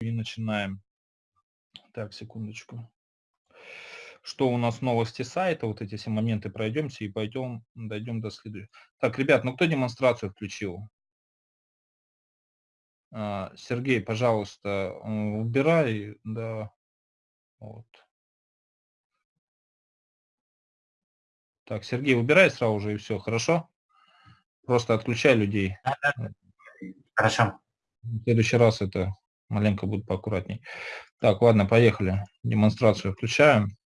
и начинаем. Так, секундочку. Что у нас новости сайта, вот эти все моменты пройдемся и пойдем, дойдем до следующего. Так, ребят, ну кто демонстрацию включил? А, Сергей, пожалуйста, убирай, да, вот. Так, Сергей, убирай сразу же и все, хорошо? Просто отключай людей. Хорошо. В следующий раз это маленько будет поаккуратней. Так, ладно, поехали. Демонстрацию включаем.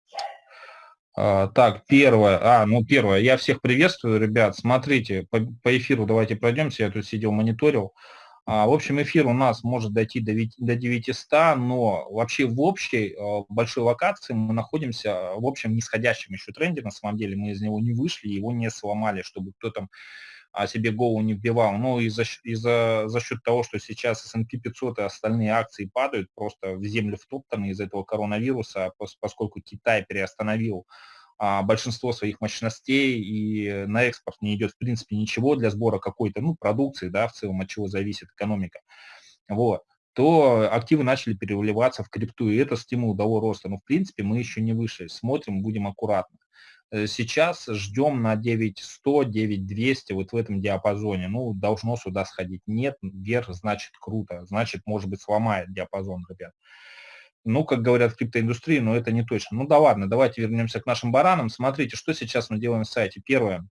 А, так, первое. А, ну первое. Я всех приветствую, ребят. Смотрите, по, по эфиру давайте пройдемся. Я тут сидел, мониторил. А, в общем, эфир у нас может дойти до, до 900, но вообще в общей а, большой локации мы находимся в общем нисходящем еще тренде. На самом деле мы из него не вышли, его не сломали, чтобы кто там а себе голову не вбивал. Ну и за, и за, за счет того, что сейчас S&P 500 и остальные акции падают, просто в землю втоптаны из-за этого коронавируса, поскольку Китай переостановил а, большинство своих мощностей и на экспорт не идет в принципе ничего для сбора какой-то ну, продукции, да, в целом от чего зависит экономика. Вот то активы начали переливаться в крипту, и это стимул того роста. Но, в принципе, мы еще не вышли. Смотрим, будем аккуратно. Э, сейчас ждем на 9100, 9200, вот в этом диапазоне. Ну, должно сюда сходить. Нет, вверх, значит круто. Значит, может быть, сломает диапазон, ребят. Ну, как говорят в криптоиндустрии, но это не точно. Ну да ладно, давайте вернемся к нашим баранам. Смотрите, что сейчас мы делаем в сайте. Первое,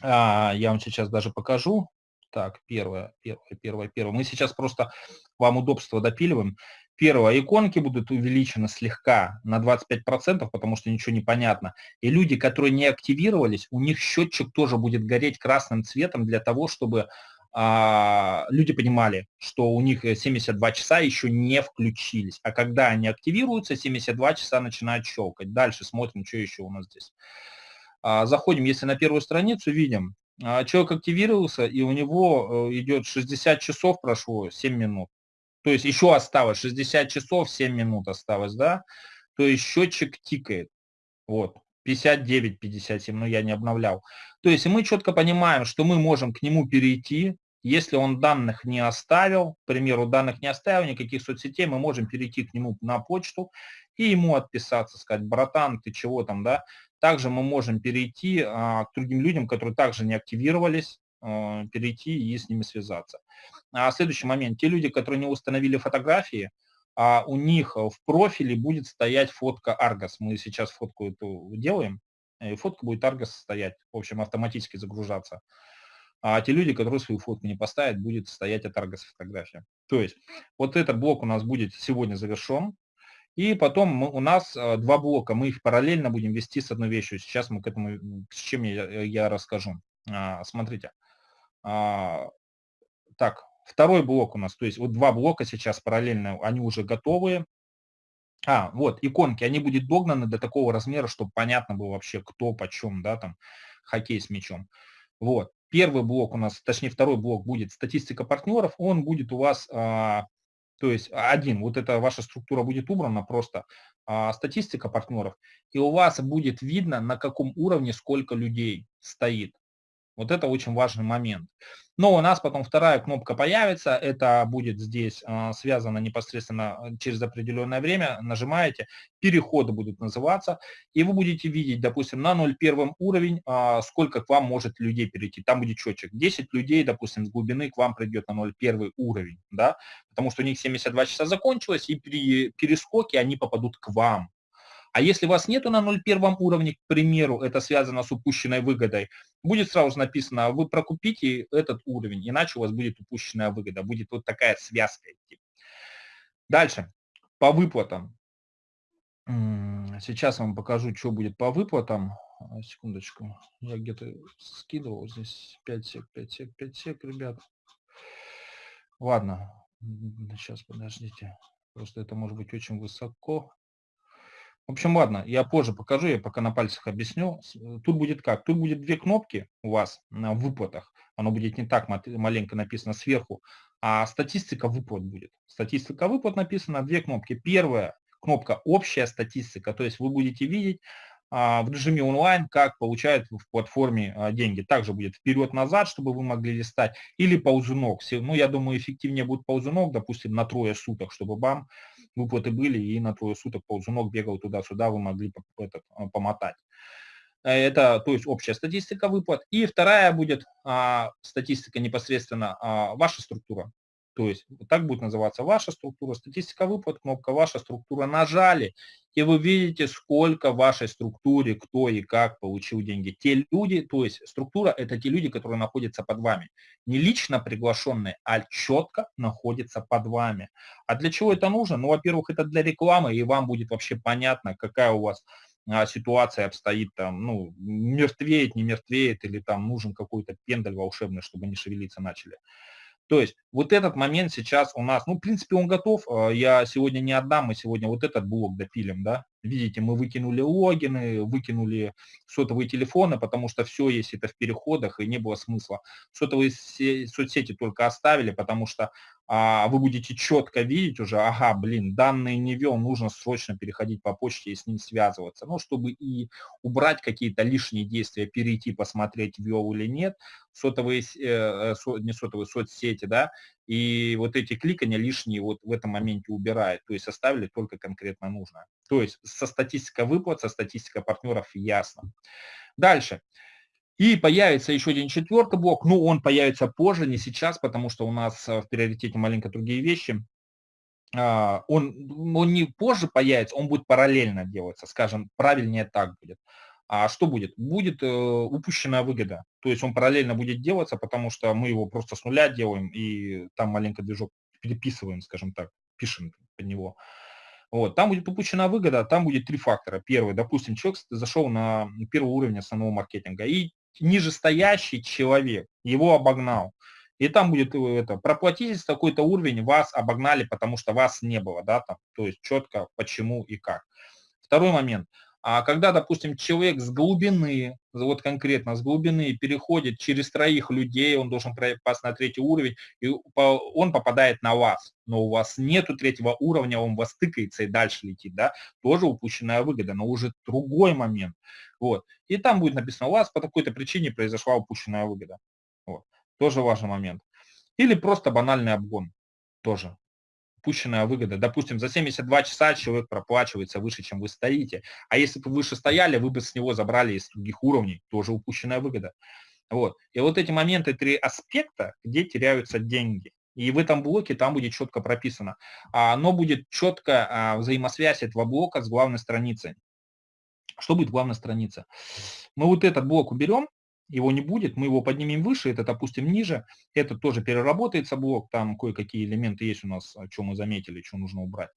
а, я вам сейчас даже покажу. Так, первое, первое, первое, первое. Мы сейчас просто вам удобство допиливаем. Первое, иконки будут увеличены слегка на 25%, потому что ничего не понятно. И люди, которые не активировались, у них счетчик тоже будет гореть красным цветом для того, чтобы а, люди понимали, что у них 72 часа еще не включились. А когда они активируются, 72 часа начинают щелкать. Дальше смотрим, что еще у нас здесь. А, заходим, если на первую страницу, видим, а, человек активировался, и у него э, идет 60 часов прошло, 7 минут. То есть еще осталось 60 часов, 7 минут осталось, да? То есть счетчик тикает. Вот. 59, 57, но я не обновлял. То есть мы четко понимаем, что мы можем к нему перейти, если он данных не оставил, к примеру, данных не оставил, никаких соцсетей, мы можем перейти к нему на почту и ему отписаться, сказать, братан, ты чего там, да. Также мы можем перейти а, к другим людям, которые также не активировались, перейти и с ними связаться. А следующий момент. Те люди, которые не установили фотографии, а у них в профиле будет стоять фотка Argos. Мы сейчас фотку эту делаем, и фотка будет Argos стоять, в общем, автоматически загружаться. А те люди, которые свою фотку не поставят, будет стоять от Argos фотография. То есть вот этот блок у нас будет сегодня завершен. И потом мы, у нас а, два блока, мы их параллельно будем вести с одной вещью. Сейчас мы к этому, с чем я, я расскажу. А, смотрите. А, так, второй блок у нас, то есть вот два блока сейчас параллельно, они уже готовые. А, вот, иконки, они будут догнаны до такого размера, чтобы понятно было вообще, кто почем, да, там, хоккей с мячом. Вот, первый блок у нас, точнее, второй блок будет статистика партнеров, он будет у вас, а, то есть один, вот эта ваша структура будет убрана, просто а, статистика партнеров, и у вас будет видно, на каком уровне сколько людей стоит. Вот это очень важный момент. Но у нас потом вторая кнопка появится, это будет здесь э, связано непосредственно э, через определенное время, нажимаете, переходы будут называться, и вы будете видеть, допустим, на 0,1 уровень, э, сколько к вам может людей перейти. Там будет счетчик. 10 людей, допустим, с глубины к вам придет на 0,1 уровень, да, потому что у них 72 часа закончилось, и при перескоке они попадут к вам. А если вас нету на 0,1 уровне, к примеру, это связано с упущенной выгодой, будет сразу написано, вы прокупите этот уровень, иначе у вас будет упущенная выгода. Будет вот такая связка идти. Дальше, по выплатам. Сейчас вам покажу, что будет по выплатам. А, секундочку, я где-то скидывал здесь 5 сек, 5 сек, 5 сек, ребят. Ладно, сейчас подождите. Просто это может быть очень высоко. В общем, ладно, я позже покажу, я пока на пальцах объясню. Э, тут будет как? Тут будет две кнопки у вас на выплатах. Оно будет не так маленько написано сверху, а статистика выплат будет. Статистика выплат написана, две кнопки. Первая кнопка «Общая статистика», то есть вы будете видеть, а, в режиме онлайн, как получают в платформе а, деньги. Также будет вперед-назад, чтобы вы могли листать, или ползунок. Ну, я думаю, эффективнее будет ползунок, допустим, на трое суток, чтобы бам, выплаты были, и на трое суток ползунок бегал туда-сюда, вы могли этот, а, помотать. Это, то есть, общая статистика выплат. И вторая будет а, статистика непосредственно а, ваша структура. То есть так будет называться ваша структура, статистика выплат, кнопка ваша структура. Нажали, и вы видите, сколько в вашей структуре, кто и как получил деньги. Те люди, то есть структура – это те люди, которые находятся под вами. Не лично приглашенные, а четко находятся под вами. А для чего это нужно? Ну, во-первых, это для рекламы, и вам будет вообще понятно, какая у вас а, ситуация обстоит там, ну, мертвеет, не мертвеет, или там нужен какой-то пендаль волшебный, чтобы не шевелиться начали. То есть вот этот момент сейчас у нас, ну, в принципе, он готов. А, я сегодня не отдам, мы сегодня вот этот блок допилим, да. Видите, мы выкинули логины, выкинули сотовые телефоны, потому что все есть это в переходах, и не было смысла. Сотовые соцсети только оставили, потому что а, вы будете четко видеть уже, ага, блин, данные не вел, нужно срочно переходить по почте и с ним связываться. Ну, чтобы и убрать какие-то лишние действия, перейти, посмотреть, вел или нет, сотовые, э, со, не сотовые, соцсети, да, и вот эти кликания лишние вот в этом моменте убирает, то есть оставили только конкретно нужно. То есть со статистикой выплат, со статистикой партнеров ясно. Дальше. И появится еще один четвертый блок, но он появится позже, не сейчас, потому что у нас э, в приоритете маленько другие вещи. А, он, он не позже появится, он будет параллельно делаться, скажем, правильнее так будет. А что будет? Будет э, упущенная выгода. То есть он параллельно будет делаться, потому что мы его просто с нуля делаем и там маленько движок переписываем, скажем так, пишем под него. Вот, там будет упущена выгода, там будет три фактора. Первый, допустим, человек зашел на первый уровень основного маркетинга, и нижестоящий человек его обогнал. И там будет э, это, проплатитесь такой-то уровень, вас обогнали, потому что вас не было, да, там, то есть четко почему и как. Второй момент – а когда, допустим, человек с глубины, вот конкретно с глубины переходит через троих людей, он должен попасть на третий уровень, и он попадает на вас, но у вас нету третьего уровня, он вас тыкается и дальше летит, да, тоже упущенная выгода, но уже другой момент, вот. И там будет написано, у вас по такой-то причине произошла упущенная выгода, вот. Тоже важный момент. Или просто банальный обгон, тоже упущенная выгода. Допустим, за 72 часа человек проплачивается выше, чем вы стоите. А если бы вы выше стояли, вы бы с него забрали из других уровней, тоже упущенная выгода. Вот. И вот эти моменты, три аспекта, где теряются деньги. И в этом блоке там будет четко прописано. Оно будет четко а, взаимосвязь этого блока с главной страницей. Что будет главная страница? Мы вот этот блок уберем, его не будет, мы его поднимем выше, этот опустим ниже, это тоже переработается блок, там кое-какие элементы есть у нас, что мы заметили, что нужно убрать,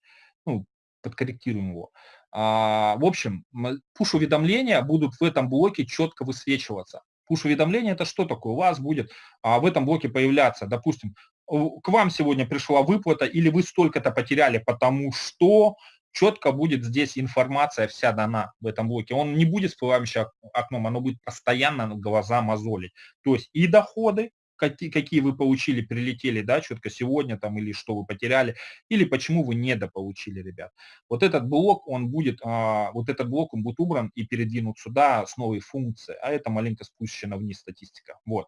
ну, подкорректируем его. А, в общем, пуш-уведомления будут в этом блоке четко высвечиваться. Пуш-уведомление это что такое? У вас будет а, в этом блоке появляться, допустим, к вам сегодня пришла выплата, или вы столько-то потеряли, потому что четко будет здесь информация вся дана в этом блоке. Он не будет всплывающим окном, оно будет постоянно глаза мозолить. То есть и доходы, какие, какие вы получили, прилетели, да, четко сегодня там, или что вы потеряли, или почему вы недополучили, ребят. Вот этот блок, он будет, а, вот этот блок, он будет убран и передвинут сюда с новой функцией, а это маленько спущена вниз статистика. Вот,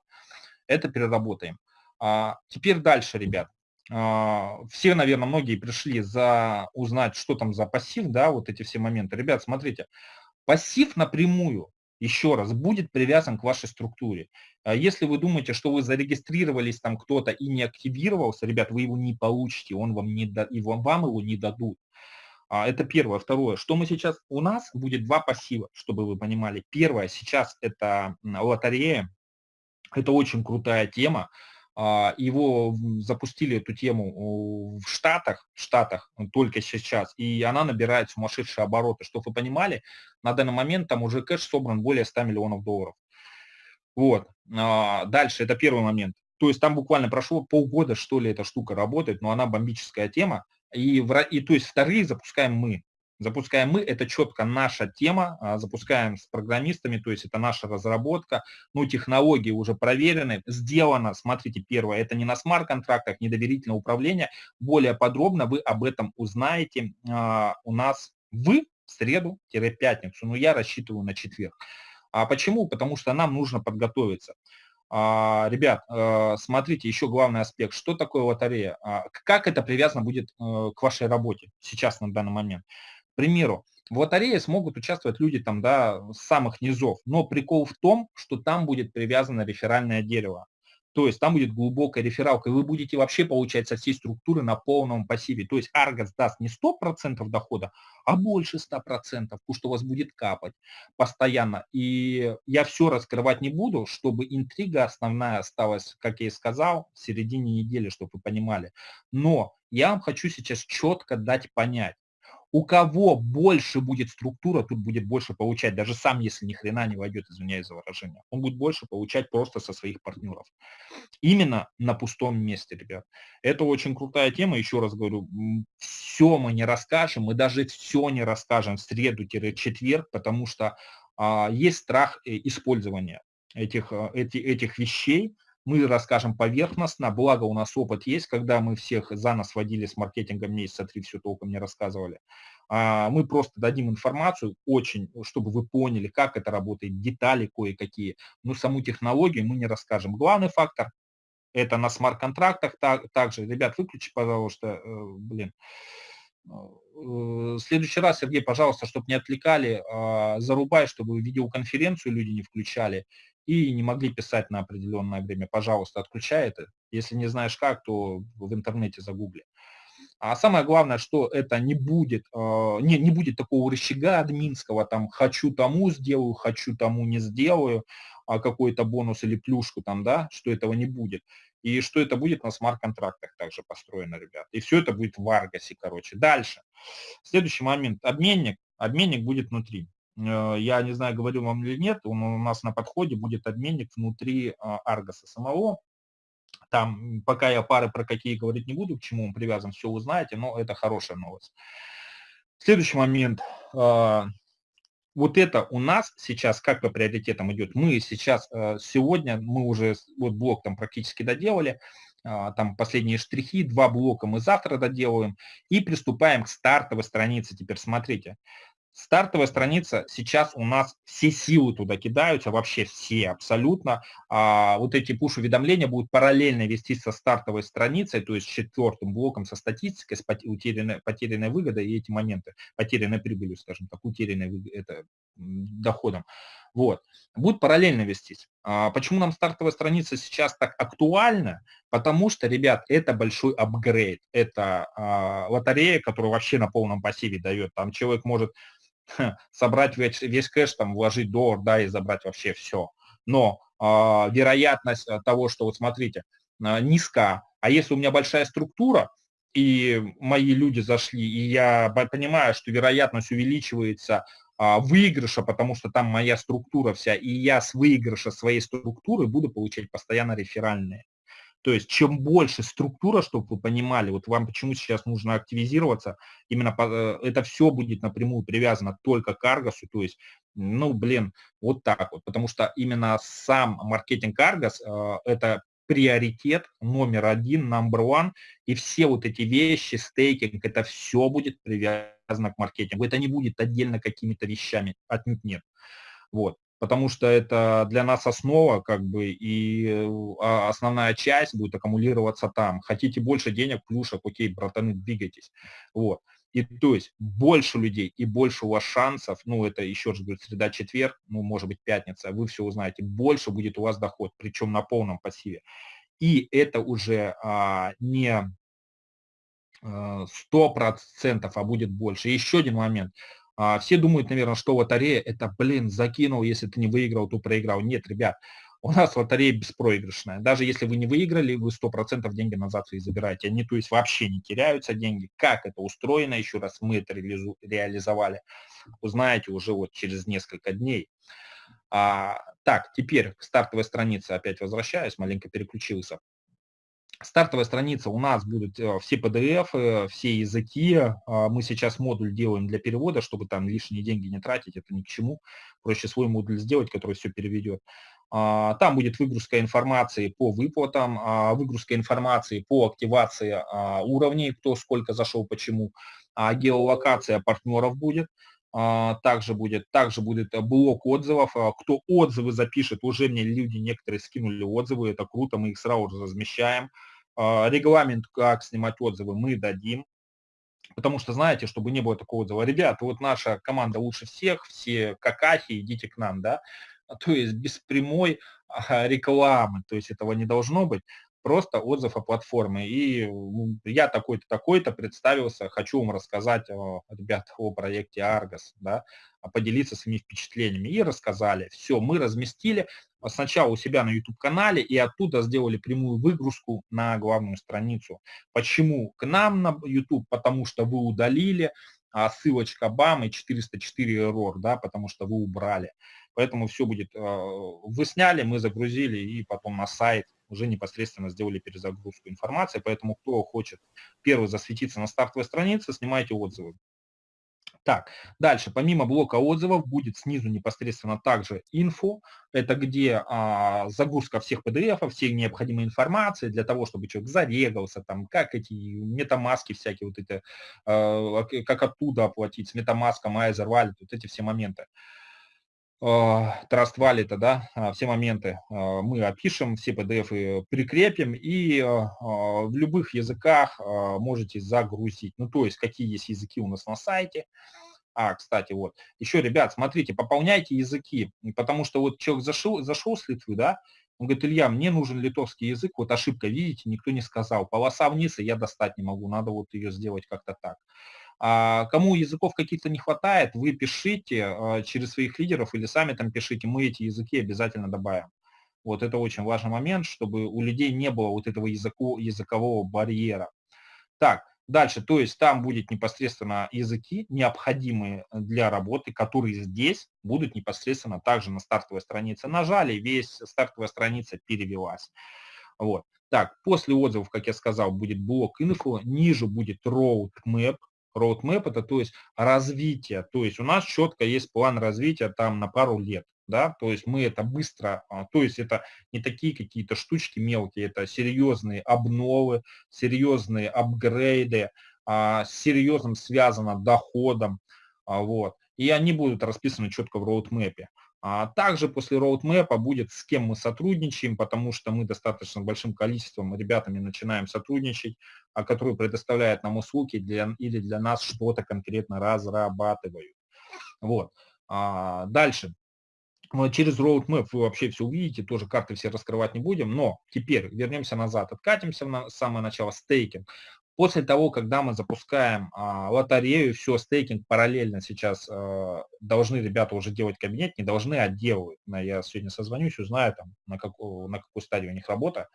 это переработаем. А, теперь дальше, ребят. А, все, наверное, многие пришли за узнать, что там за пассив, да, вот эти все моменты. Ребят, смотрите, пассив напрямую, еще раз, будет привязан к вашей структуре. А если вы думаете, что вы зарегистрировались там кто-то и не активировался, ребят, вы его не получите, он вам, не да, и вам, вам его не дадут. А, это первое. Второе, что мы сейчас, у нас будет два пассива, чтобы вы понимали. Первое, сейчас это лотерея, это очень крутая тема. А, его запустили эту тему в Штатах, в Штатах только сейчас, и она набирает сумасшедшие обороты. Чтобы вы понимали, на данный момент там уже кэш собран более 100 миллионов долларов. Вот. А, дальше, это первый момент. То есть там буквально прошло полгода, что ли, эта штука работает, но она бомбическая тема. И, и то есть вторые запускаем мы. Запускаем мы, это четко наша тема, а, запускаем с программистами, то есть это наша разработка, ну, технологии уже проверены, сделано, смотрите, первое, это не на смарт-контрактах, не доверительное управление, более подробно вы об этом узнаете а, у нас, в среду-пятницу, но я рассчитываю на четверг. А почему? Потому что нам нужно подготовиться. А, ребят, э, смотрите, еще главный аспект. Что такое лотерея? Как это привязано будет э, к вашей работе сейчас на данный момент? Примеру, в лотерее смогут участвовать люди там, да, с самых низов, но прикол в том, что там будет привязано реферальное дерево. То есть там будет глубокая рефералка, и вы будете вообще получать со всей структуры на полном пассиве. То есть Argos даст не 100% дохода, а больше 100%, потому что у вас будет капать постоянно. И я все раскрывать не буду, чтобы интрига основная осталась, как я и сказал, в середине недели, чтобы вы понимали. Но я вам хочу сейчас четко дать понять, у кого больше будет структура, тут будет больше получать, даже сам, если ни хрена не войдет, извиняюсь за выражение, он будет больше получать просто со своих партнеров. Именно на пустом месте, ребят. Это очень крутая тема, еще раз говорю, все мы не расскажем, мы даже все не расскажем в среду-четверг, потому что а, есть страх э, использования этих, а, эти, этих вещей, мы расскажем поверхностно, благо у нас опыт есть, когда мы всех за нас водили с маркетингом месяца три, все толком не рассказывали. А, мы просто дадим информацию очень, чтобы вы поняли, как это работает, детали кое-какие, но саму технологию мы не расскажем. Главный фактор – это на смарт-контрактах так, также. Ребят, выключи, пожалуйста, э, блин. Э, в следующий раз, Сергей, пожалуйста, чтобы не отвлекали, а, зарубай, чтобы видеоконференцию люди не включали и не могли писать на определенное время. Пожалуйста, отключай это. Если не знаешь как, то в интернете загугли. А самое главное, что это не будет, а, не, не будет такого рычага админского, там, хочу тому сделаю, хочу тому не сделаю, а какой-то бонус или плюшку там, да, что этого не будет. И что это будет на смарт-контрактах также построено, ребят. И все это будет в Аргасе, короче. Дальше. Следующий момент. Обменник. Обменник будет внутри. Э, я не знаю, говорил вам или нет, он у нас на подходе будет обменник внутри а, Аргоса самого. Там, пока я пары про какие говорить не буду, к чему он привязан, все узнаете, но это хорошая новость. Следующий момент. А, вот это у нас сейчас как по приоритетам идет. Мы сейчас, э, сегодня, мы уже вот блок там практически доделали, а, там последние штрихи, два блока мы завтра доделаем и приступаем к стартовой странице. Теперь смотрите, Стартовая страница, сейчас у нас все силы туда кидаются, вообще все абсолютно. А, вот эти пуш-уведомления будут параллельно вести со стартовой страницей, то есть четвертым блоком со статистикой, с потерянной, потерянной выгодой и эти моменты, потерянной прибылью, скажем так, утерянной это, доходом. Вот. Будут параллельно вестись. А, почему нам стартовая страница сейчас так актуальна? Потому что, ребят, это большой апгрейд. Это а, лотерея, которая вообще на полном пассиве дает. Там человек может собрать весь, весь кэш, там, вложить доллар, да, и забрать вообще все. Но э, вероятность э, того, что, вот смотрите, э, низка, а если у меня большая структура, и мои люди зашли, и я понимаю, что вероятность увеличивается а, выигрыша, потому что там моя структура вся, и я с выигрыша своей структуры буду получать постоянно реферальные. То есть чем больше структура, чтобы вы понимали, вот вам почему сейчас нужно активизироваться, именно по, э, это все будет напрямую привязано только к Аргосу, то есть, ну, блин, вот так вот, потому что именно сам маркетинг Аргос это приоритет номер один, number one, и все вот эти вещи, стейкинг, это все будет привязано к маркетингу. Это не будет отдельно какими-то вещами, отнюдь нет. Вот потому что это для нас основа, как бы, и а, основная часть будет аккумулироваться там. Хотите больше денег, плюшек, окей, братаны, двигайтесь. Вот. И то есть больше людей и больше у вас шансов, ну это еще раз говорю, среда, четверг, ну может быть пятница, вы все узнаете, больше будет у вас доход, причем на полном пассиве. И это уже а, не а, сто процентов, а будет больше. И еще один момент. А, все думают, наверное, что лотерея – это, блин, закинул, если ты не выиграл, то проиграл. Нет, ребят, у нас лотерея беспроигрышная. Даже если вы не выиграли, вы 100% деньги назад свои забираете. Они, то есть, вообще не теряются деньги. Как это устроено, еще раз мы это реализовали, узнаете уже вот через несколько дней. А, так, теперь к стартовой странице опять возвращаюсь, маленько переключился. Стартовая страница у нас будут э, все PDF, э, все языки. А, мы сейчас модуль делаем для перевода, чтобы там лишние деньги не тратить, это ни к чему. Проще свой модуль сделать, который все переведет. А, там будет выгрузка информации по выплатам, а, выгрузка информации по активации уровней, кто сколько зашел, почему. Геолокация партнеров будет. А, также будет, также будет блок отзывов. А, кто отзывы запишет, уже мне люди некоторые скинули отзывы, это круто, мы их сразу же размещаем. А, регламент, как снимать отзывы, мы дадим. Потому что, знаете, чтобы не было такого отзыва, ребята, вот наша команда лучше всех, все какахи, идите к нам, да, то есть без прямой рекламы, то есть этого не должно быть просто отзыв о платформе. И я такой-то, такой-то представился, хочу вам рассказать, о, ребят, о проекте Argos, да, поделиться своими впечатлениями. И рассказали. Все, мы разместили сначала у себя на YouTube-канале и оттуда сделали прямую выгрузку на главную страницу. Почему к нам на YouTube? Потому что вы удалили, а ссылочка бам и 404 error, да, потому что вы убрали. Поэтому все будет, а, вы сняли, мы загрузили и потом на сайт уже непосредственно сделали перезагрузку информации, поэтому кто хочет первый засветиться на стартовой странице, снимайте отзывы. Так, дальше, помимо блока отзывов, будет снизу непосредственно также инфо, это где а, загрузка всех PDF, всей необходимой информации для того, чтобы человек зарегался, там, как эти метамаски всякие, вот эти, а, как оттуда оплатить, с метамаском, Айзер, вот эти все моменты. Trust Wallet, да, а, все моменты а, мы опишем, все PDF прикрепим и а, в любых языках можете загрузить. Ну, то есть, какие есть языки у нас на сайте. А, кстати, вот. Еще, ребят, смотрите, пополняйте языки, потому что вот человек зашел, зашел с Литвы, да, он говорит, Илья, мне нужен литовский язык, вот ошибка, видите, никто не сказал. Полоса вниз, и я достать не могу, надо вот ее сделать как-то так. А кому языков каких-то не хватает, вы пишите а, через своих лидеров или сами там пишите, мы эти языки обязательно добавим. Вот это очень важный момент, чтобы у людей не было вот этого языку, языкового барьера. Так, дальше, то есть там будет непосредственно языки, необходимые для работы, которые здесь будут непосредственно также на стартовой странице. Нажали, весь стартовая страница перевелась. Вот. Так, после отзывов, как я сказал, будет блок инфо, ниже будет roadmap, roadmap это то есть развитие, то есть у нас четко есть план развития там на пару лет, да, то есть мы это быстро, а, то есть это не такие какие-то штучки мелкие, это серьезные обновы, серьезные апгрейды, а, с серьезным связано доходом, а, вот, и они будут расписаны четко в роудмэпе. А также после роудмэпа будет, с кем мы сотрудничаем, потому что мы достаточно большим количеством ребятами начинаем сотрудничать, а которые предоставляют нам услуги для, или для нас что-то конкретно разрабатывают. Вот. А дальше. Через roadmap вы вообще все увидите, тоже карты все раскрывать не будем, но теперь вернемся назад, откатимся на самое начало, стейкинг. После того, когда мы запускаем а, лотерею, все, стейкинг параллельно сейчас а, должны ребята уже делать кабинет, не должны, а делают. Я сегодня созвонюсь, узнаю, там, на, какую, на какой стадии у них работа,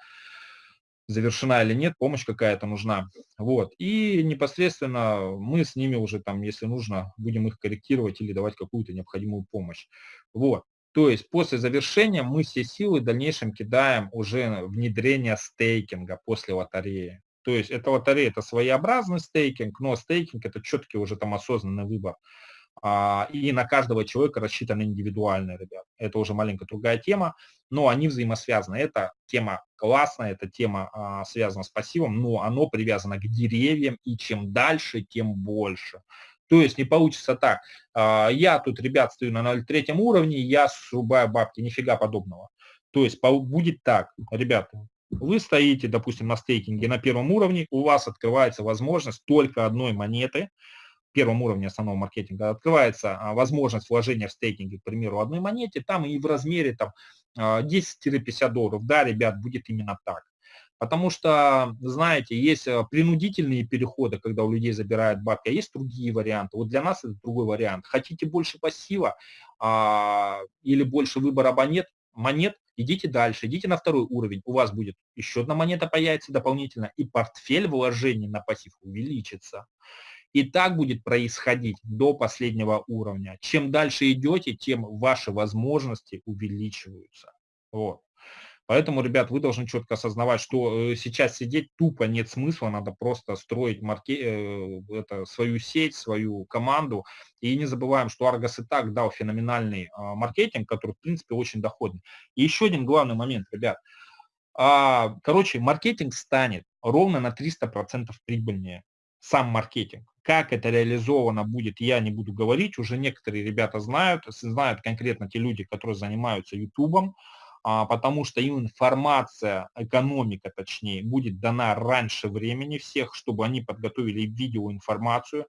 завершена или нет, помощь какая-то нужна. Вот. И непосредственно мы с ними уже, там, если нужно, будем их корректировать или давать какую-то необходимую помощь. Вот. То есть после завершения мы все силы в дальнейшем кидаем уже внедрение стейкинга после лотереи. То есть это лотерея, это своеобразный стейкинг, но стейкинг это четкий уже там осознанный выбор. А, и на каждого человека рассчитаны индивидуально, ребят. Это уже маленькая другая тема, но они взаимосвязаны. Эта тема классная, эта тема а, связана с пассивом, но оно привязано к деревьям, и чем дальше, тем больше. То есть не получится так, а, я тут, ребят, стою на 0,3 уровне, я срубаю бабки, нифига подобного. То есть будет так, ребята, вы стоите, допустим, на стейкинге на первом уровне, у вас открывается возможность только одной монеты, первом уровне основного маркетинга открывается а, возможность вложения в стейкинге, к примеру, одной монете, там и в размере там 10-50 а, долларов. Да, ребят, будет именно так. Потому что, знаете, есть а, принудительные переходы, когда у людей забирают бабки, а есть другие варианты. Вот для нас это другой вариант. Хотите больше пассива а, или больше выбора монет, монет, идите дальше, идите на второй уровень, у вас будет еще одна монета появится дополнительно, и портфель вложений на пассив увеличится. И так будет происходить до последнего уровня. Чем дальше идете, тем ваши возможности увеличиваются. Вот. Поэтому, ребят, вы должны четко осознавать, что э, сейчас сидеть тупо нет смысла, надо просто строить марке... Э, это, свою сеть, свою команду. И не забываем, что Argos и так дал феноменальный а, маркетинг, который, в принципе, очень доходный. И еще один главный момент, ребят. А, короче, маркетинг станет ровно на 300% прибыльнее. сам маркетинг. Как это реализовано будет, я не буду говорить. Уже некоторые ребята знают, знают конкретно те люди, которые занимаются YouTube, потому что им информация, экономика точнее, будет дана раньше времени всех, чтобы они подготовили видеоинформацию.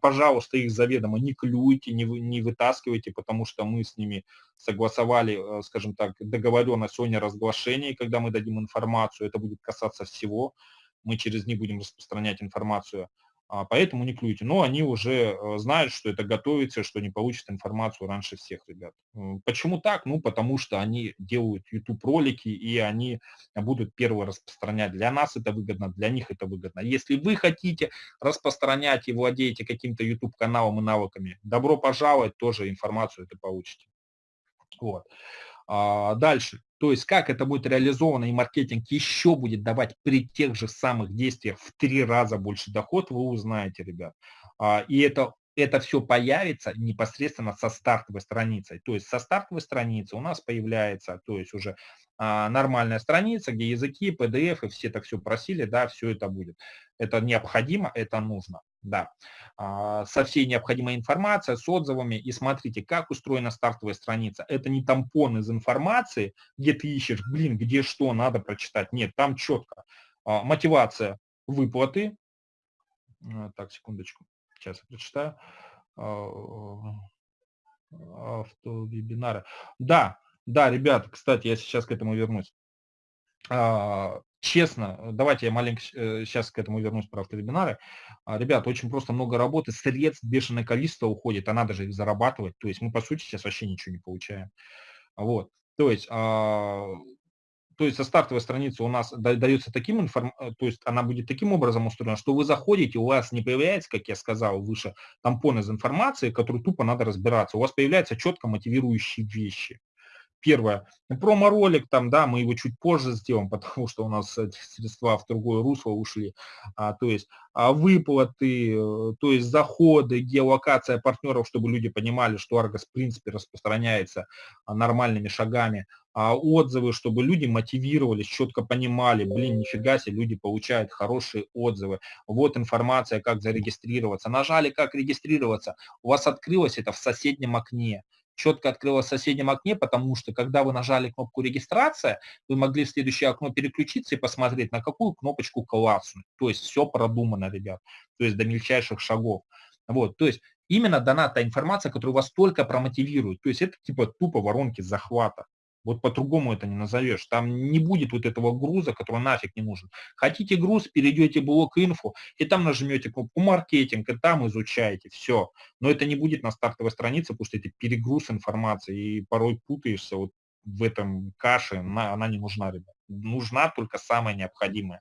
Пожалуйста, их заведомо не клюйте, не, вы, не вытаскивайте, потому что мы с ними согласовали, э, скажем так, договоренность о неразглашении, когда мы дадим информацию, это будет касаться всего, мы через них будем распространять информацию. А, поэтому не клюйте. Но они уже э, знают, что это готовится, что они получат информацию раньше всех ребят. Почему так? Ну, потому что они делают YouTube-ролики, и они будут первые распространять. Для нас это выгодно, для них это выгодно. Если вы хотите распространять и владеете каким-то YouTube-каналом и навыками, добро пожаловать, тоже информацию это получите. Вот. А, дальше. То есть как это будет реализовано и маркетинг еще будет давать при тех же самых действиях в три раза больше доход, вы узнаете, ребят. А, и это это все появится непосредственно со стартовой страницей. То есть со стартовой страницы у нас появляется, то есть уже а, нормальная страница, где языки, PDF, и все так все просили, да, все это будет. Это необходимо, это нужно, да. А, со всей необходимой информацией, с отзывами. И смотрите, как устроена стартовая страница. Это не тампон из информации, где ты ищешь, блин, где что надо прочитать. Нет, там четко. А, мотивация выплаты. А, так, секундочку. Сейчас прочитаю. Автовебинары. Да, да, ребята, кстати, я сейчас к этому вернусь. Честно, давайте я маленько сейчас э, к этому вернусь про автовебинары. Ребята, очень просто много работы, средств бешеное количество уходит, а надо же их зарабатывать. То есть мы, по сути, сейчас вообще ничего не получаем. Вот. То есть то есть со стартовой страницы у нас дается таким информ... Э, то есть она будет таким образом устроена, что вы заходите, у вас не появляется, как я сказал выше, тампон из информации, который тупо надо разбираться. У вас появляются четко мотивирующие вещи. Первое, промо-ролик, там, да, мы его чуть позже сделаем, потому что у нас средства в другое русло ушли. А, то есть а, выплаты, э, то есть заходы, геолокация партнеров, чтобы люди понимали, что Argos в принципе распространяется а, нормальными шагами. А, отзывы, чтобы люди мотивировались, четко понимали, блин, нифига себе, люди получают хорошие отзывы. Вот информация, как зарегистрироваться. Нажали, как регистрироваться. У вас открылось это в соседнем окне четко открылось в соседнем окне, потому что когда вы нажали кнопку регистрация, вы могли в следующее окно переключиться и посмотреть, на какую кнопочку класснуть. То есть все продумано, ребят, то есть до мельчайших шагов. Вот, то есть именно дана та информация, которая вас только промотивирует. То есть это типа тупо воронки захвата. Вот по-другому это не назовешь. Там не будет вот этого груза, который нафиг не нужен. Хотите груз, перейдете блок инфо, и там нажмете кнопку маркетинг, и там изучаете. Все. Но это не будет на стартовой странице, потому что это перегруз информации, и порой путаешься вот в этом каше. Она, она не нужна, ребят. Нужна только самая необходимая.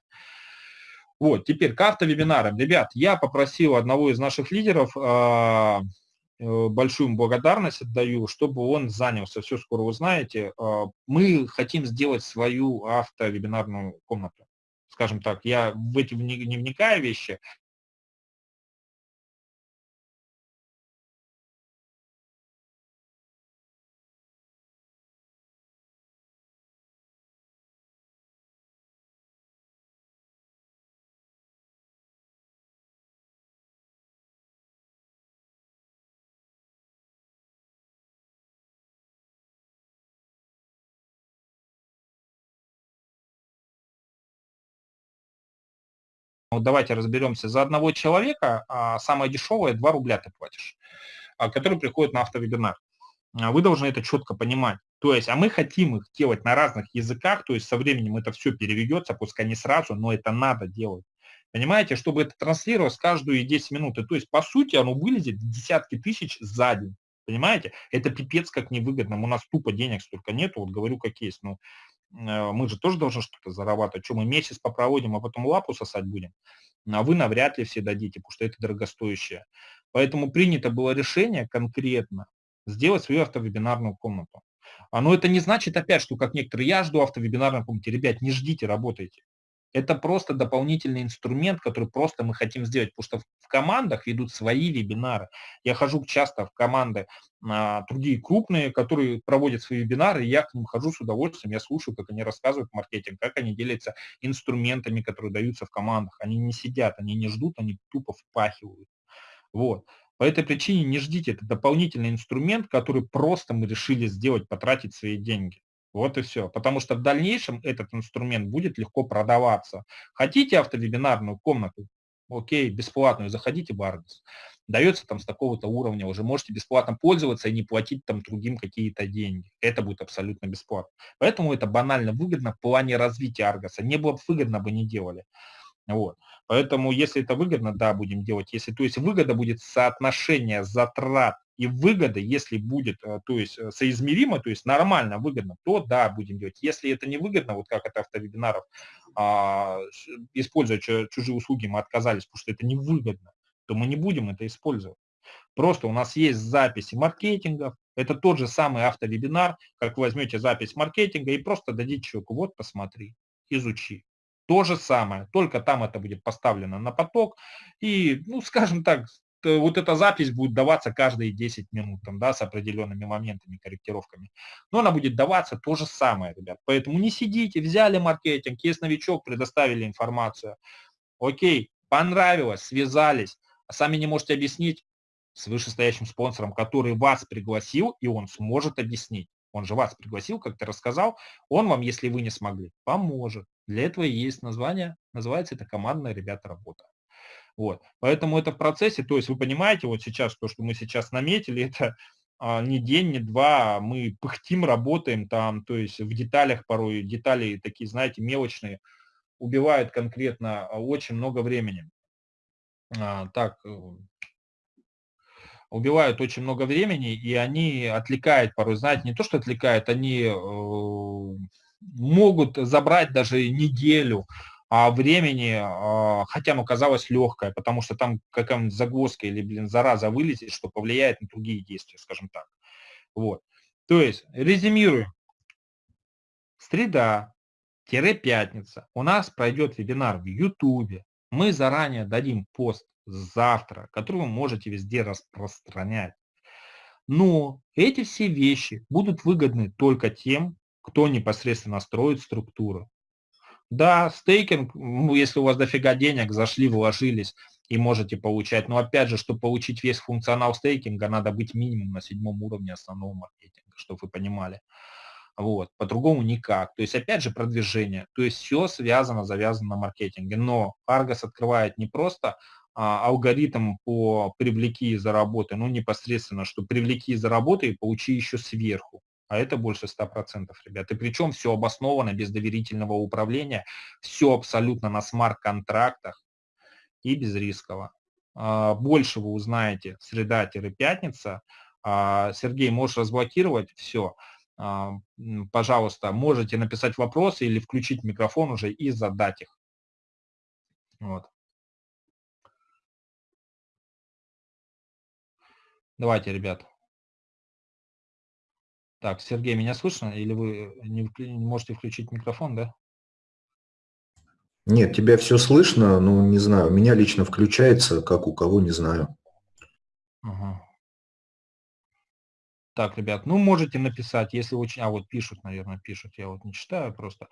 Вот, теперь к автовебинарам. Ребят, я попросил одного из наших лидеров Э, большую благодарность отдаю, чтобы он занялся, все скоро узнаете. А, мы хотим сделать свою автовебинарную комнату. Скажем так, я в эти не вникаю вещи, Давайте разберемся. За одного человека а, самое дешевое 2 рубля ты платишь, а, который приходит на автовебинар. А, вы должны это четко понимать. То есть, а мы хотим их делать на разных языках, то есть со временем это все переведется, пускай не сразу, но это надо делать. Понимаете, чтобы это транслировалось каждую 10 минут. То есть, по сути, оно вылезет десятки тысяч за день. Понимаете? Это пипец как невыгодно. У нас тупо денег столько нету, вот говорю как есть. Ну, мы же тоже должны что-то зарабатывать. Что мы месяц попроводим, а потом лапу сосать будем? А вы навряд ли все дадите, потому что это дорогостоящее. Поэтому принято было решение конкретно сделать свою автовебинарную комнату. А, но это не значит опять, что как некоторые, я жду автовебинарной комнате. Ребят, не ждите, работайте. Это просто дополнительный инструмент, который просто мы хотим сделать, потому что в командах ведут свои вебинары. Я хожу часто в команды а, другие крупные, которые проводят свои вебинары, и я к ним хожу с удовольствием, я слушаю, как они рассказывают маркетинг, как они делятся инструментами, которые даются в командах. Они не сидят, они не ждут, они тупо впахивают. Вот. По этой причине не ждите, это дополнительный инструмент, который просто мы решили сделать, потратить свои деньги. Вот и все. Потому что в дальнейшем этот инструмент будет легко продаваться. Хотите автовебинарную комнату? Окей, бесплатную, заходите в Argos. Дается там с такого-то уровня, уже можете бесплатно пользоваться и не платить там другим какие-то деньги. Это будет абсолютно бесплатно. Поэтому это банально выгодно в плане развития Аргоса. Не было бы выгодно, бы не делали. Вот. Поэтому, если это выгодно, да, будем делать. Если, то есть выгода будет соотношение затрат и выгоды, если будет, э, то есть э, соизмеримо, то есть нормально, выгодно, то да, будем делать. Если это не выгодно, вот как это автовебинаров, а, используя чужие услуги, мы отказались, потому что это невыгодно, то мы не будем это использовать. Просто у нас есть записи маркетингов, это тот же самый автовебинар, как вы возьмете запись маркетинга и просто дадите человеку, вот посмотри, изучи. То же самое, только там это будет поставлено на поток. И, ну, скажем так, вот эта запись будет даваться каждые 10 минут, там, да, с определенными моментами, корректировками. Но она будет даваться то же самое, ребят. Поэтому не сидите, взяли маркетинг, есть новичок, предоставили информацию. Окей, понравилось, связались, а сами не можете объяснить с вышестоящим спонсором, который вас пригласил, и он сможет объяснить. Он же вас пригласил, как ты рассказал, он вам, если вы не смогли, поможет. Для этого есть название, называется это командная, ребята, работа. Вот. Поэтому это в процессе, то есть вы понимаете, вот сейчас то, что мы сейчас наметили, это а, не день, не два, мы пыхтим, работаем там, то есть в деталях порой, детали такие, знаете, мелочные, убивают конкретно а, очень много времени. А, так, э, убивают очень много времени, и они отвлекают порой, знаете, не то, что отвлекают, они э, могут забрать даже неделю а времени, э, хотя оно казалось легкое, потому что там какая-нибудь загвоздка или, блин, зараза вылезет, что повлияет на другие действия, скажем так. Вот. То есть, резюмируем. Среда-пятница у нас пройдет вебинар в YouTube. Мы заранее дадим пост завтра, который вы можете везде распространять. Но эти все вещи будут выгодны только тем, кто непосредственно строит структуру. Да, стейкинг, ну, если у вас дофига денег, зашли, вложились и можете получать. Но опять же, чтобы получить весь функционал стейкинга, надо быть минимум на седьмом уровне основного маркетинга, чтобы вы понимали. Вот, по-другому никак. То есть, опять же, продвижение. То есть, все связано, завязано на маркетинге. Но Argos открывает не просто а, алгоритм по привлеки и заработай, ну непосредственно, что привлеки и заработай и получи еще сверху. А это больше 100%, ребят. И причем все обосновано без доверительного управления, все абсолютно на смарт-контрактах и без рисково. А, больше вы узнаете среда-пятница. А, Сергей, можешь разблокировать все. Пожалуйста, можете написать вопросы или включить микрофон уже и задать их. Вот. Давайте, ребят. Так, Сергей, меня слышно? Или вы не, не можете включить микрофон, да? Нет, тебя все слышно, но не знаю. У меня лично включается, как у кого, не знаю. Ага. Так, ребят, ну можете написать, если очень... А вот пишут, наверное, пишут, я вот не читаю просто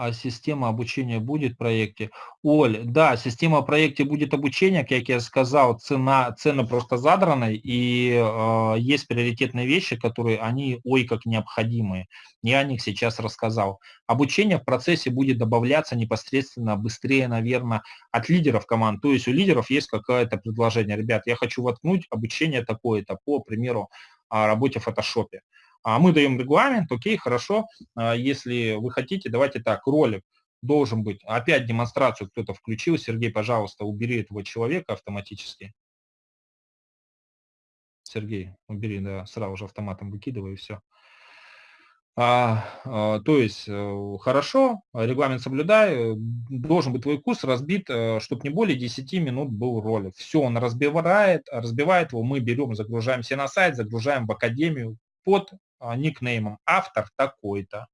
а система обучения будет в проекте. Оль, да, система в проекте будет обучения, как я сказал, цена, цены просто задраны, и э, есть приоритетные вещи, которые они, ой, как необходимые. Я о них сейчас рассказал. Обучение в процессе будет добавляться непосредственно быстрее, наверное, от лидеров команд. То есть у лидеров есть какое-то предложение. Ребят, я хочу воткнуть обучение такое-то, по примеру, работе в фотошопе. А мы даем регламент, окей, хорошо, а если вы хотите, давайте так, ролик должен быть, опять демонстрацию кто-то включил, Сергей, пожалуйста, убери этого человека автоматически. Сергей, убери, да, сразу же автоматом выкидывай и все. А, а, то есть, э, хорошо, регламент соблюдай, должен быть твой курс разбит, э, чтобы не более 10 минут был ролик. Все, он разбивает, разбивает его, мы берем, загружаем все на сайт, загружаем в академию под никнеймом автор такой-то.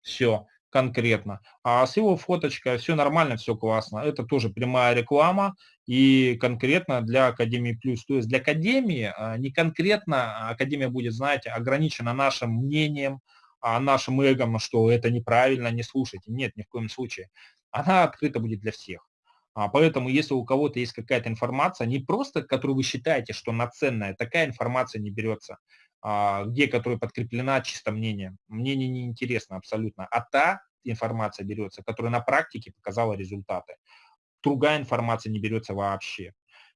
Все. конкретно. А с его фоточкой все нормально, все классно. Это тоже прямая реклама и конкретно для Академии Плюс. То есть для Академии а, не конкретно Академия будет, знаете, ограничена нашим мнением, а нашим эгом, что это неправильно, не слушайте. Нет, ни в коем случае. Она открыта будет для всех. А поэтому, если у кого-то есть какая-то информация, не просто, которую вы считаете, что она ценная, такая информация не берется. А, где, которая подкреплена чисто мнением. Мнение не интересно абсолютно. А та информация берется, которая на практике показала результаты. Другая информация не берется вообще.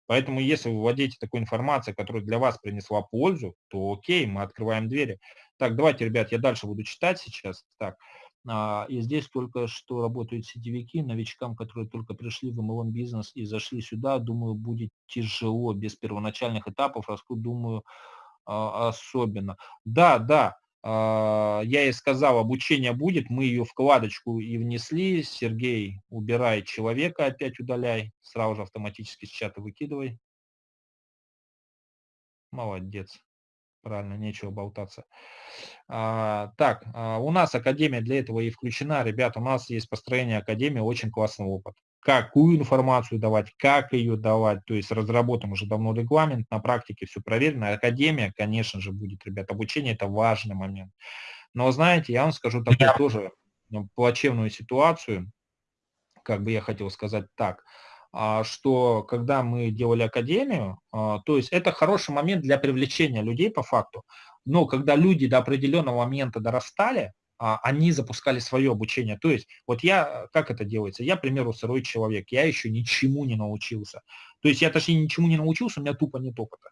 Поэтому если вы владеете такой информацией, которая для вас принесла пользу, то окей, мы открываем двери. Так, давайте, ребят, я дальше буду читать сейчас. Так, а, и здесь только что работают сетевики, новичкам, которые только пришли в MLM бизнес и зашли сюда, думаю, будет тяжело без первоначальных этапов. Раску, думаю, особенно. Да, да, а, я и сказал, обучение будет, мы ее вкладочку и внесли. Сергей, убирай человека, опять удаляй, сразу же автоматически с чата выкидывай. Молодец. Правильно, нечего болтаться. А, так, а, у нас Академия для этого и включена. Ребят, у нас есть построение Академии, очень классный опыт какую информацию давать, как ее давать. То есть разработан уже давно регламент, на практике все проверено. Академия, конечно же, будет, ребят. Обучение – это важный момент. Но знаете, я вам скажу такую тоже ну, плачевную ситуацию, как бы я хотел сказать так, а, что когда мы делали академию, а, то есть это хороший момент для привлечения людей по факту, но когда люди до определенного момента дорастали, они запускали свое обучение. То есть, вот я, как это делается? Я, к примеру, сырой человек, я еще ничему не научился. То есть, я точнее ничему не научился, у меня тупо нет опыта.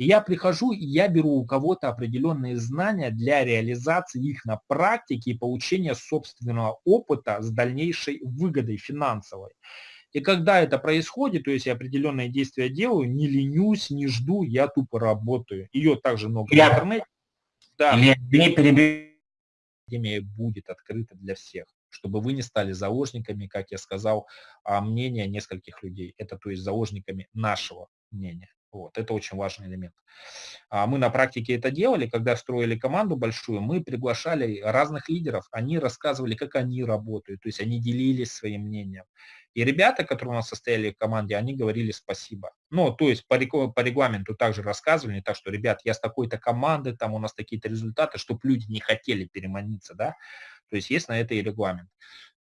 И я прихожу, и я беру у кого-то определенные знания для реализации их на практике и получения собственного опыта с дальнейшей выгодой финансовой. И когда это происходит, то есть я определенные действия делаю, не ленюсь, не жду, я тупо работаю. Ее также много я, в интернете. Да. Илья, не перебивай академия будет открыта для всех, чтобы вы не стали заложниками, как я сказал, а, мнения нескольких людей. Это то есть заложниками нашего мнения. Вот, это очень важный элемент. А мы на практике это делали, когда строили команду большую, мы приглашали разных лидеров, они рассказывали, как они работают, то есть они делились своим мнением. И ребята, которые у нас состояли в команде, они говорили спасибо. Ну, то есть по, по регламенту также рассказывали, так что, ребят, я с такой-то команды, там у нас такие-то результаты, чтобы люди не хотели переманиться, да. То есть есть на это и регламент.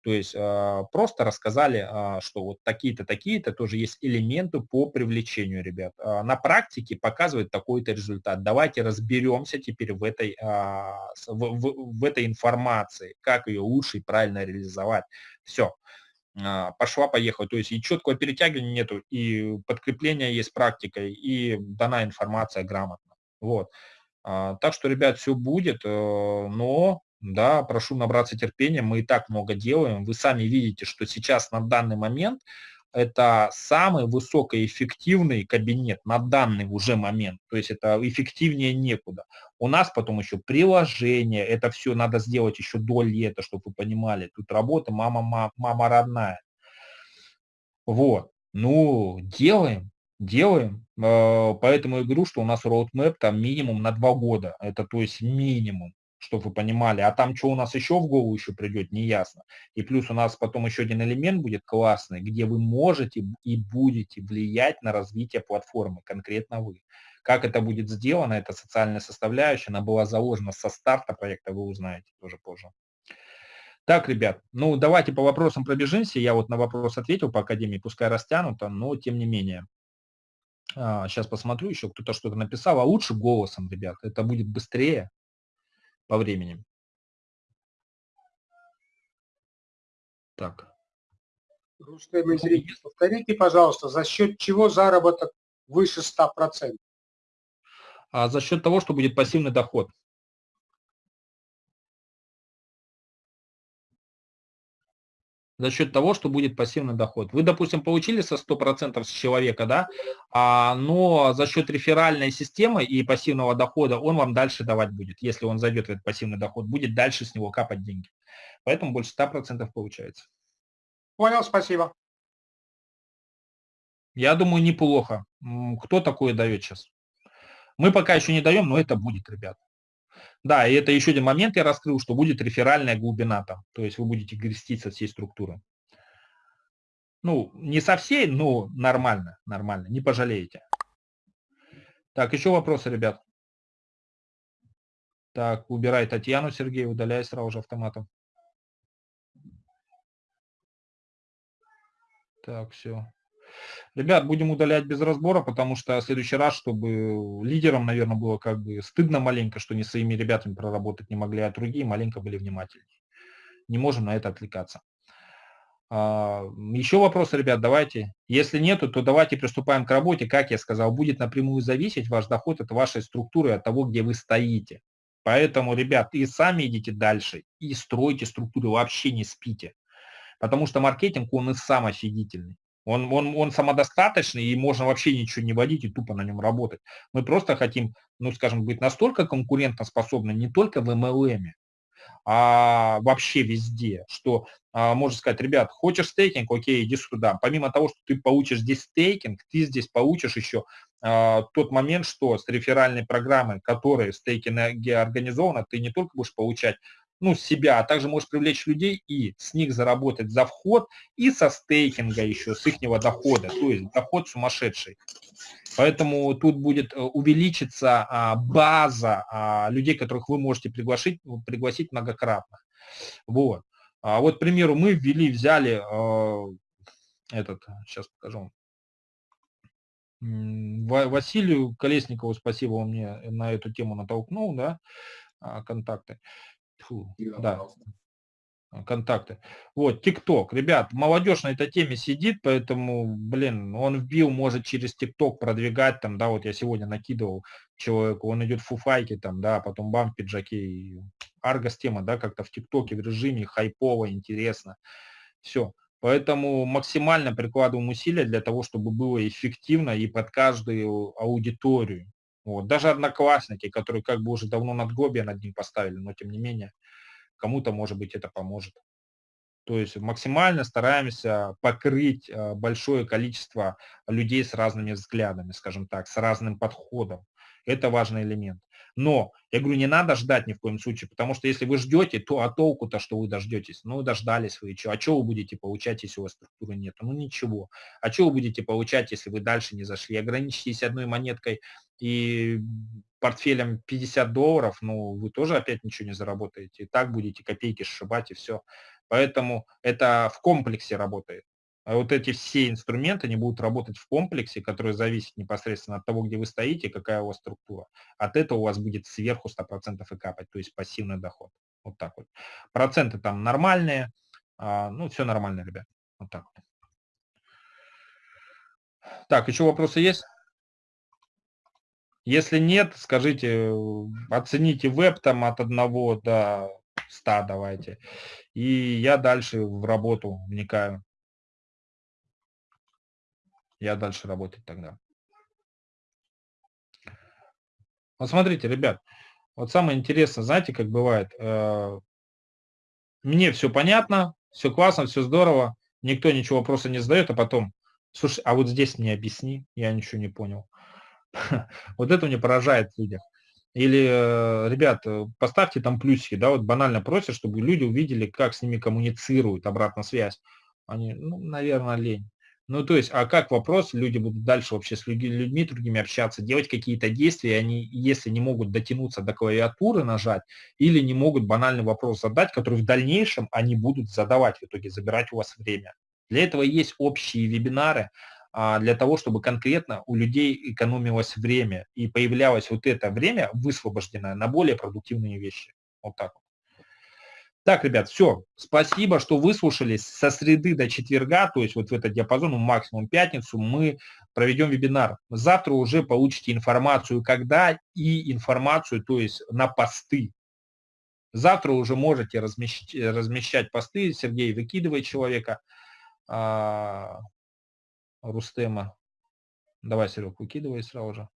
То есть э, просто рассказали, э, что вот такие-то, такие-то тоже есть элементы по привлечению ребят. Э, на практике показывает такой-то результат. Давайте разберемся теперь в этой, в, в, в этой информации, как ее лучше и правильно реализовать. Все. А, пошла, поехала. То есть и четкого перетягивания нету, и подкрепление есть практикой, и дана информация грамотно. Вот. А, так что, ребят, все будет, э, но, да, прошу набраться терпения, мы и так много делаем. Вы сами видите, что сейчас на данный момент это самый высокоэффективный кабинет на данный уже момент. То есть это эффективнее некуда. У нас потом еще приложение, это все надо сделать еще до лета, чтобы вы понимали. Тут работа мама, мама, мама родная. Вот. Ну, делаем, делаем. Э, поэтому я говорю, что у нас roadmap там минимум на два года. Это то есть минимум чтобы вы понимали. А там что у нас еще в голову еще придет, не ясно. И плюс у нас потом еще один элемент будет классный, где вы можете и будете влиять на развитие платформы, конкретно вы. Как это будет сделано, это социальная составляющая, она была заложена со старта проекта, вы узнаете тоже позже. Так, ребят, ну давайте по вопросам пробежимся. Я вот на вопрос ответил по Академии, пускай растянуто, но тем не менее. А, сейчас посмотрю, еще кто-то что-то написал, а лучше голосом, ребят, это будет быстрее, по времени. Так. Русская зритель, повторите, пожалуйста, за счет чего заработок выше 100%? А за счет того, что будет пассивный доход. За счет того, что будет пассивный доход. Вы, допустим, получили со 100% с человека, да, а, но за счет реферальной системы и пассивного дохода он вам дальше давать будет. Если он зайдет в этот пассивный доход, будет дальше с него капать деньги. Поэтому больше 100% получается. Понял, спасибо. Я думаю, неплохо. Кто такое дает сейчас? Мы пока еще не даем, но это будет, ребят. Да, и это еще один момент я раскрыл, что будет реферальная глубина там. То есть вы будете грестить со всей структуры. Ну, не со всей, но нормально, нормально, не пожалеете. Так, еще вопросы, ребят? Так, убирай Татьяну, Сергей, удаляй сразу же автоматом. Так, все. Ребят, будем удалять без разбора, потому что в следующий раз, чтобы лидерам, наверное, было как бы стыдно маленько, что не своими ребятами проработать не могли, а другие маленько были внимательнее. Не можем на это отвлекаться. А, еще вопросы, ребят, давайте. Если нету, то давайте приступаем к работе. Как я сказал, будет напрямую зависеть ваш доход от вашей структуры, от того, где вы стоите. Поэтому, ребят, и сами идите дальше, и стройте структуру, вообще не спите. Потому что маркетинг, он и сам офигительный. Он, он, он самодостаточный, и можно вообще ничего не водить и тупо на нем работать. Мы просто хотим, ну, скажем, быть настолько конкурентоспособны не только в MLM, а вообще везде, что а, можно сказать, ребят, хочешь стейкинг, окей, иди сюда. Помимо того, что ты получишь здесь стейкинг, ты здесь получишь еще а, тот момент, что с реферальной программой, которая стейкинге организована, ты не только будешь получать ну, себя, а также можешь привлечь людей и с них заработать за вход и со стейкинга еще, с их дохода, то есть доход сумасшедший. Поэтому тут будет э, увеличиться а, база а, людей, которых вы можете пригласить, пригласить многократно. Вот. А вот, к примеру, мы ввели, взяли этот, сейчас покажу, Василию Колесникову, спасибо, он мне на эту тему натолкнул, да, контакты. Фу, да, контакты. Вот, ТикТок. Ребят, молодежь на этой теме сидит, поэтому, блин, он вбил, может через ТикТок продвигать, там, да, вот я сегодня накидывал человеку, он идет в фуфайке, там, да, потом бам, пиджаки. Аргос тема, да, как-то в ТикТоке в режиме хайпово, интересно. Все. Поэтому максимально прикладываем усилия для того, чтобы было эффективно и под каждую аудиторию. Вот. Даже одноклассники, которые как бы уже давно надгробие над ним поставили, но тем не менее, кому-то, может быть, это поможет. То есть максимально стараемся покрыть э, большое количество людей с разными взглядами, скажем так, с разным подходом. Это важный элемент. Но, я говорю, не надо ждать ни в коем случае, потому что если вы ждете, то а толку-то, что вы дождетесь? Ну, дождались вы, что? А что вы будете получать, если у вас структуры нет? Ну, ничего. А что вы будете получать, если вы дальше не зашли? Ограничитесь одной монеткой и портфелем 50 долларов, ну, вы тоже опять ничего не заработаете. И так будете копейки сшибать и все. Поэтому это в комплексе работает. А вот эти все инструменты, они будут работать в комплексе, который зависит непосредственно от того, где вы стоите, какая у вас структура. От этого у вас будет сверху 100% и капать, то есть пассивный доход. Вот так вот. Проценты там нормальные, а, ну, все нормально, ребят. Вот так вот. Так, еще вопросы есть? Если нет, скажите, оцените веб там от 1 до 100 давайте. И я дальше в работу вникаю я дальше работать тогда. Вот смотрите, ребят, вот самое интересное, знаете, как бывает, э, мне все понятно, все классно, все здорово, никто ничего вопроса не задает, а потом, слушай, а вот здесь мне объясни, я ничего не понял. Вот это мне поражает в людях. Или, э, ребят, э, поставьте там плюсики, да, вот банально просят, чтобы люди увидели, как с ними коммуницируют, обратная связь. Они, ну, наверное, лень. Ну, то есть, а как вопрос, люди будут дальше вообще с людьми другими общаться, делать какие-то действия, они, если не могут дотянуться до клавиатуры, нажать, или не могут банальный вопрос задать, который в дальнейшем они будут задавать в итоге, забирать у вас время. Для этого есть общие вебинары, а, для того, чтобы конкретно у людей экономилось время и появлялось вот это время высвобожденное на более продуктивные вещи. Вот так вот. Так, ребят, все. Спасибо, что выслушали. Со среды до четверга, то есть вот в этот диапазон, ну, максимум пятницу, мы проведем вебинар. Завтра уже получите информацию, когда и информацию, то есть на посты. Завтра уже можете размещать, размещать посты. Сергей выкидывает человека. А, Рустема. Давай, Серег, выкидывай сразу же.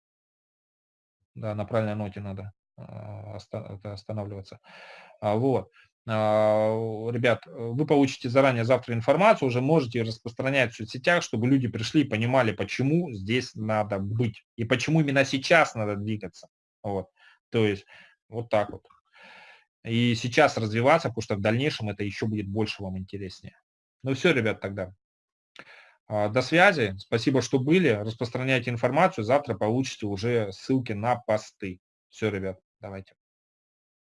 Да, на правильной ноте надо а, останавливаться. А, вот. А, ребят, вы получите заранее завтра информацию, уже можете распространять в соцсетях, чтобы люди пришли и понимали, почему здесь надо быть и почему именно сейчас надо двигаться. Вот. То есть Вот так вот. И сейчас развиваться, потому что в дальнейшем это еще будет больше вам интереснее. Ну все, ребят, тогда. А, до связи. Спасибо, что были. Распространяйте информацию. Завтра получите уже ссылки на посты. Все, ребят, давайте.